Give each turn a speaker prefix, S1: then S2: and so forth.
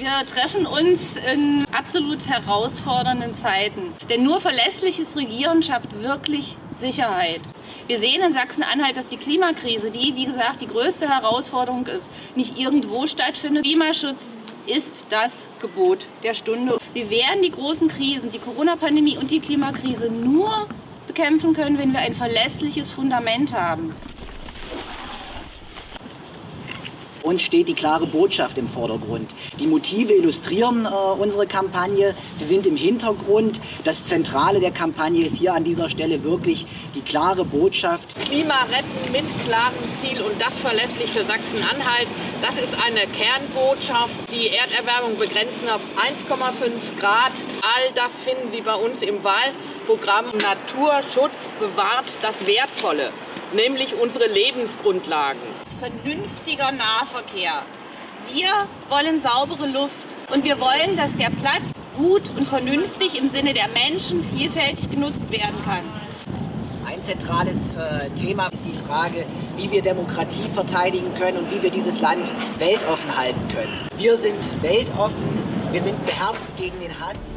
S1: Wir treffen uns in absolut herausfordernden Zeiten. Denn nur verlässliches Regieren schafft wirklich Sicherheit. Wir sehen in Sachsen-Anhalt, dass die Klimakrise, die wie gesagt die größte Herausforderung ist, nicht irgendwo stattfindet. Klimaschutz ist das Gebot der Stunde. Wir werden die großen Krisen, die Corona-Pandemie und die Klimakrise nur bekämpfen können, wenn wir ein verlässliches Fundament haben.
S2: Uns steht die klare Botschaft im Vordergrund. Die Motive illustrieren äh, unsere Kampagne. Sie sind im Hintergrund. Das Zentrale der Kampagne ist hier an dieser Stelle wirklich die klare Botschaft.
S3: Klima retten mit klarem Ziel und das verlässlich für Sachsen-Anhalt. Das ist eine Kernbotschaft. Die Erderwärmung begrenzen auf 1,5 Grad. All das finden Sie bei uns im Wahlprogramm. Naturschutz bewahrt das Wertvolle, nämlich unsere Lebensgrundlagen
S1: vernünftiger Nahverkehr. Wir wollen saubere Luft und wir wollen, dass der Platz gut und vernünftig im Sinne der Menschen vielfältig genutzt werden kann.
S2: Ein zentrales äh, Thema ist die Frage, wie wir Demokratie verteidigen können und wie wir dieses Land weltoffen halten können. Wir sind weltoffen, wir sind beherzt gegen den Hass